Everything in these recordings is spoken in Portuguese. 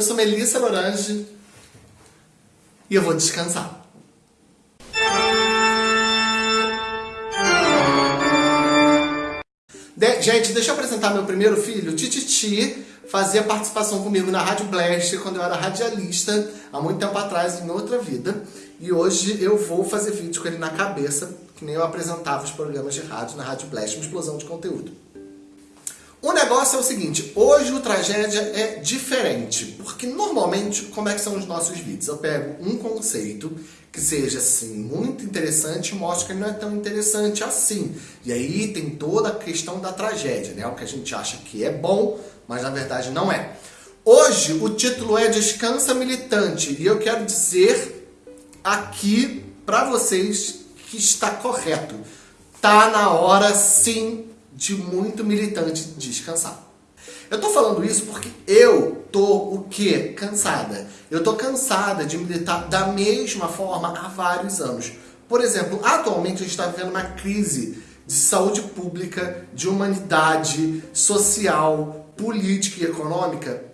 Eu sou Melissa Lorange e eu vou descansar. De gente, deixa eu apresentar meu primeiro filho, Tititi. Fazia participação comigo na Rádio Blast quando eu era radialista, há muito tempo atrás, em outra vida. E hoje eu vou fazer vídeo com ele na cabeça, que nem eu apresentava os programas de rádio na Rádio Blast, uma explosão de conteúdo. O negócio é o seguinte, hoje o Tragédia é diferente, porque normalmente, como é que são os nossos vídeos? Eu pego um conceito que seja, assim, muito interessante e mostro que ele não é tão interessante assim. E aí tem toda a questão da tragédia, né? O que a gente acha que é bom, mas na verdade não é. Hoje o título é Descansa Militante, e eu quero dizer aqui para vocês que está correto. Tá na hora, sim, de muito militante descansar. Eu tô falando isso porque eu tô o quê? Cansada. Eu tô cansada de militar da mesma forma há vários anos. Por exemplo, atualmente a gente está vivendo uma crise de saúde pública, de humanidade, social, política e econômica,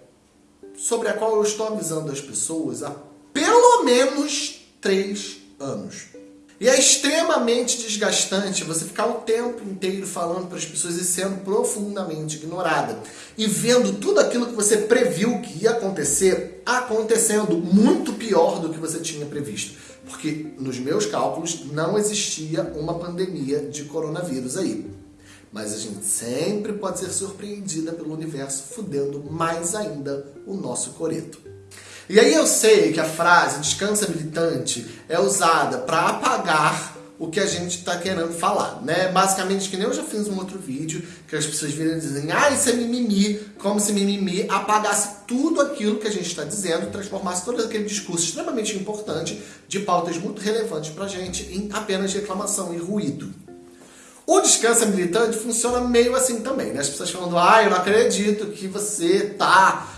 sobre a qual eu estou avisando as pessoas há pelo menos três anos. E é extremamente desgastante você ficar o tempo inteiro falando para as pessoas e sendo profundamente ignorada. E vendo tudo aquilo que você previu que ia acontecer, acontecendo muito pior do que você tinha previsto. Porque nos meus cálculos não existia uma pandemia de coronavírus aí. Mas a gente sempre pode ser surpreendida pelo universo fudendo mais ainda o nosso coreto. E aí eu sei que a frase descansa militante é usada para apagar o que a gente está querendo falar, né? Basicamente, que nem eu já fiz um outro vídeo, que as pessoas viram e dizem, ah, isso é mimimi, como se mimimi apagasse tudo aquilo que a gente está dizendo, transformasse todo aquele discurso extremamente importante de pautas muito relevantes para a gente em apenas reclamação e ruído. O descanso militante funciona meio assim também, né? As pessoas falando, ah, eu não acredito que você tá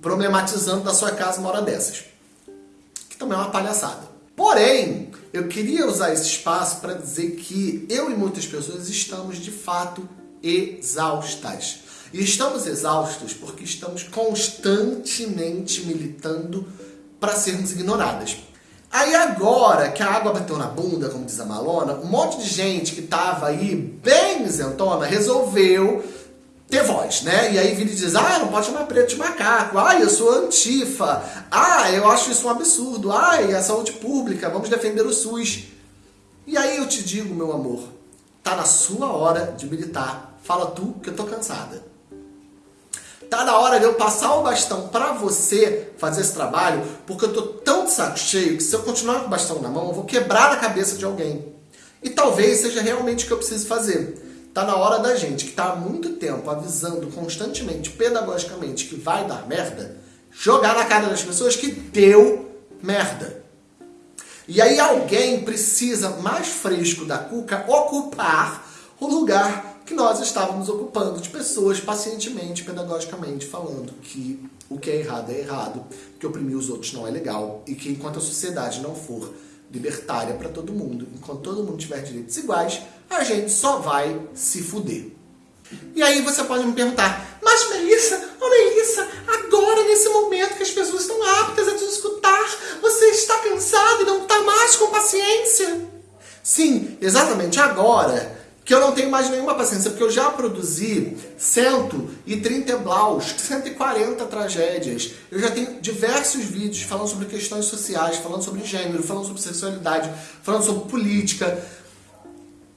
problematizando da sua casa uma hora dessas. Que também é uma palhaçada. Porém, eu queria usar esse espaço para dizer que eu e muitas pessoas estamos de fato exaustas. E estamos exaustos porque estamos constantemente militando para sermos ignoradas. Aí agora que a água bateu na bunda, como diz a Malona, um monte de gente que tava aí bem isentona resolveu ter voz, né? E aí vira e diz, ah, não pode chamar preto de macaco, ah, eu sou antifa, ah, eu acho isso um absurdo, ah, a saúde pública, vamos defender o SUS. E aí eu te digo, meu amor, tá na sua hora de militar, fala tu que eu tô cansada. Tá na hora de eu passar o bastão para você fazer esse trabalho, porque eu tô tão de saco cheio que se eu continuar com o bastão na mão, eu vou quebrar a cabeça de alguém. E talvez seja realmente o que eu preciso fazer. Tá na hora da gente, que tá há muito tempo avisando constantemente, pedagogicamente, que vai dar merda, jogar na cara das pessoas que deu merda. E aí alguém precisa, mais fresco da cuca, ocupar o lugar que nós estávamos ocupando de pessoas pacientemente, pedagogicamente, falando que o que é errado é errado, que oprimir os outros não é legal e que enquanto a sociedade não for libertária para todo mundo, enquanto todo mundo tiver direitos iguais, a gente só vai se fuder. E aí você pode me perguntar, mas Melissa, oh Melissa, agora nesse momento que as pessoas estão aptas a te escutar, você está cansado e não está mais com paciência? Sim, exatamente agora que eu não tenho mais nenhuma paciência, porque eu já produzi 130 blaus, 140 tragédias. Eu já tenho diversos vídeos falando sobre questões sociais, falando sobre gênero, falando sobre sexualidade, falando sobre política.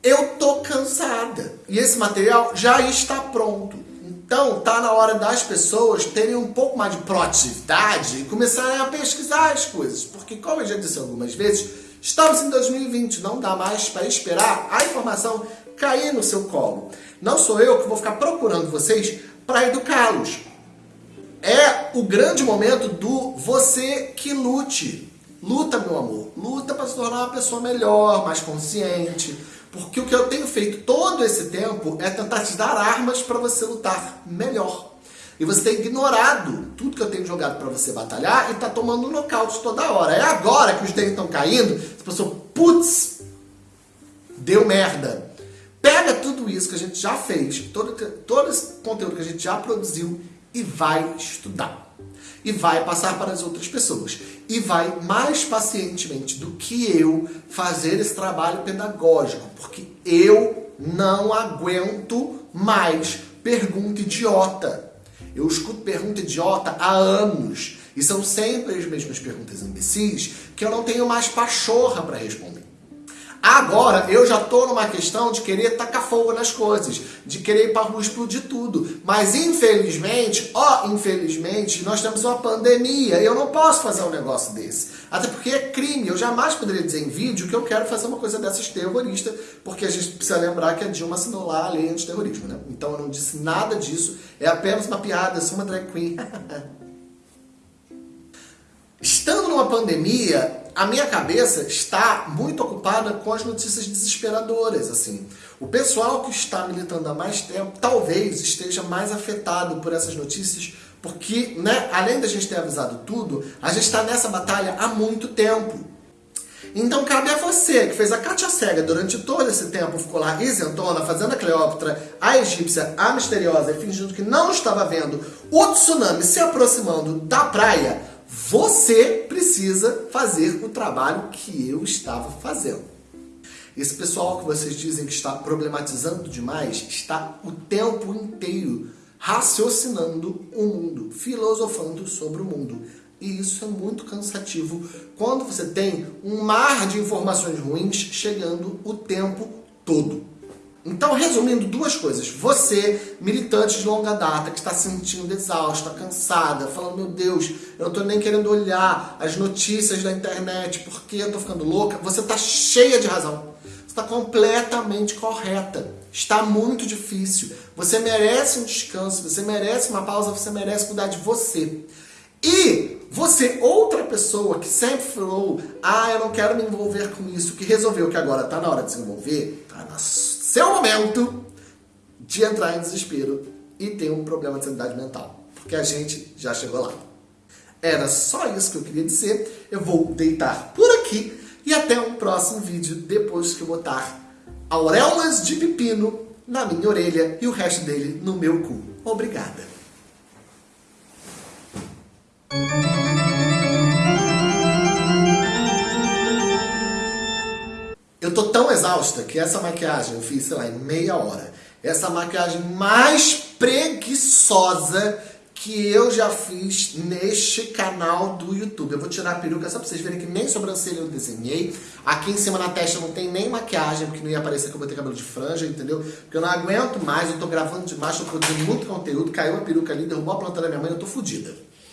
Eu tô cansada. E esse material já está pronto. Então, tá na hora das pessoas terem um pouco mais de proatividade e começarem a pesquisar as coisas. Porque, como eu já disse algumas vezes, estamos em 2020, não dá mais para esperar a informação cair no seu colo. Não sou eu que vou ficar procurando vocês para educá-los. É o grande momento do você que lute. Luta, meu amor. Luta para se tornar uma pessoa melhor, mais consciente. Porque o que eu tenho feito todo esse tempo é tentar te dar armas para você lutar melhor. E você tem ignorado tudo que eu tenho jogado para você batalhar e tá tomando nocaute toda hora. É agora que os dentes estão caindo, você pensou, putz, deu merda. Pega tudo isso que a gente já fez, todo, todo esse conteúdo que a gente já produziu e vai estudar. E vai passar para as outras pessoas. E vai mais pacientemente do que eu fazer esse trabalho pedagógico, porque eu não aguento mais pergunta idiota. Eu escuto pergunta idiota há anos. E são sempre as mesmas perguntas imbecis que eu não tenho mais pachorra para responder. Agora eu já tô numa questão de querer tacar fogo nas coisas, de querer ir pra rua explodir tudo. Mas infelizmente, ó, infelizmente, nós temos uma pandemia e eu não posso fazer um negócio desse. Até porque é crime, eu jamais poderia dizer em vídeo que eu quero fazer uma coisa dessas terrorista, porque a gente precisa lembrar que a Dilma assinou lá a lei antiterrorismo, né? Então eu não disse nada disso, é apenas uma piada, sou uma drag queen. Estando numa pandemia, a minha cabeça está muito ocupada com as notícias desesperadoras, assim. O pessoal que está militando há mais tempo talvez esteja mais afetado por essas notícias, porque, né, além da gente ter avisado tudo, a gente está nessa batalha há muito tempo. Então cabe a você, que fez a Cátia Cega durante todo esse tempo, ficou lá isentona, fazendo a Cleópatra, a egípcia, a misteriosa, e fingindo que não estava vendo o tsunami se aproximando da praia, você precisa fazer o trabalho que eu estava fazendo. Esse pessoal que vocês dizem que está problematizando demais está o tempo inteiro raciocinando o mundo, filosofando sobre o mundo. E isso é muito cansativo quando você tem um mar de informações ruins chegando o tempo todo. Então, resumindo duas coisas. Você, militante de longa data, que está se sentindo exausta, cansada, falando, meu Deus, eu não estou nem querendo olhar as notícias da internet porque eu estou ficando louca. Você está cheia de razão. Você está completamente correta. Está muito difícil. Você merece um descanso, você merece uma pausa, você merece cuidar de você. E você, outra pessoa que sempre falou, ah, eu não quero me envolver com isso, que resolveu que agora está na hora de se envolver, está na seu momento de entrar em desespero e ter um problema de sanidade mental. Porque a gente já chegou lá. Era só isso que eu queria dizer. Eu vou deitar por aqui e até um próximo vídeo depois que eu botar auréolas de pepino na minha orelha e o resto dele no meu cu. Obrigada. Exausta que essa maquiagem eu fiz, sei lá, em meia hora. Essa maquiagem mais preguiçosa que eu já fiz neste canal do YouTube. Eu vou tirar a peruca só pra vocês verem que nem sobrancelha eu desenhei. Aqui em cima na testa não tem nem maquiagem, porque não ia parecer que eu vou ter cabelo de franja, entendeu? Porque eu não aguento mais, eu tô gravando demais, tô produzindo muito conteúdo, caiu a peruca ali, derrubou a planta da minha mãe, eu tô fodida.